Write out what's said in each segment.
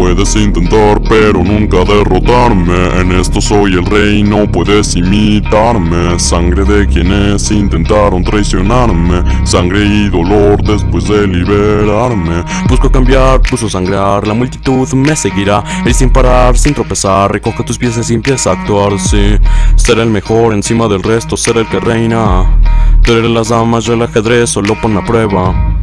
Puedes intentar pero nunca derrotarme. En esto soy el rey, no puedes imitarme. Sangre de quienes intentaron traicionarme. Sangre y dolor después de liberarme. Busco cambiar, busco sangrar, la multitud me seguirá. Ir sin parar, sin tropezar, recoge tus piezas y empieza a actuar, sí Ser el mejor encima del resto, ser el que reina. Tú eres las damas, el ajedrez, solo pon a prueba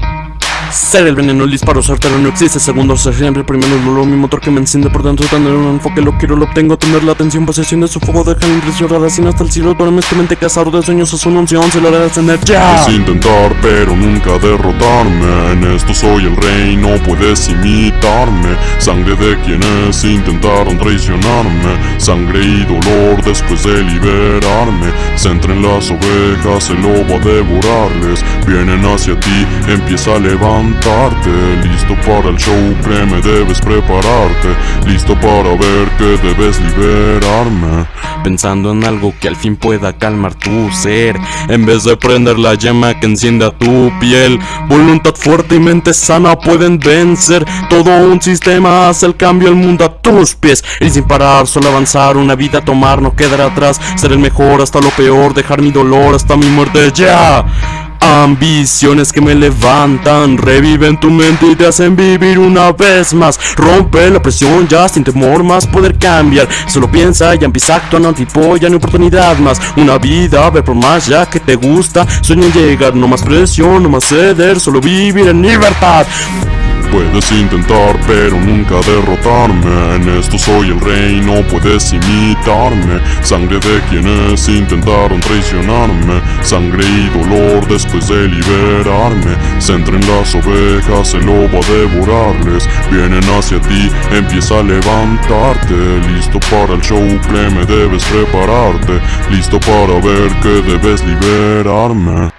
ser el veneno, el disparo certero no existe Segundo, ser siempre primero dolor Mi motor que me enciende por dentro Tener un enfoque, lo quiero, lo obtengo Tener la atención, posesión de su fuego Deja la impresión rara sin hasta el cielo Duerme tu mente cazador de sueños Es una unción, se lo hará descender ya Puedes intentar pero nunca derrotarme En esto soy el rey, no puedes imitarme Sangre de quienes intentaron traicionarme Sangre y dolor después de liberarme Se entren las ovejas, el lobo a devorarles Vienen hacia ti, empieza a levantar Listo para el show, créeme debes prepararte Listo para ver que debes liberarme. Pensando en algo que al fin pueda calmar tu ser En vez de prender la llama que encienda tu piel Voluntad fuerte y mente sana pueden vencer. Todo un sistema hace el cambio, el mundo a tus pies Y sin parar, solo avanzar, una vida tomar, no quedar atrás Ser el mejor hasta lo peor, dejar mi dolor hasta mi muerte ya Ambiciones que me levantan, reviven tu mente y te hacen vivir una vez más. Rompe la presión ya sin temor más poder cambiar. Solo piensa y empieza a actuar, no ya no oportunidad más. Una vida, ver por más ya que te gusta. Sueña en llegar, no más presión, no más ceder, solo vivir en libertad Puedes intentar pero nunca derrotarme. En esto soy el rey, no puedes imitarme. Sangre de quienes intentaron traicionarme. Sangre y dolor después de liberarme. Se entren las ovejas, el lobo a devorarles. Vienen hacia ti, empieza a levantarte. Listo para el show, créeme debes prepararte. Listo para ver que debes liberarme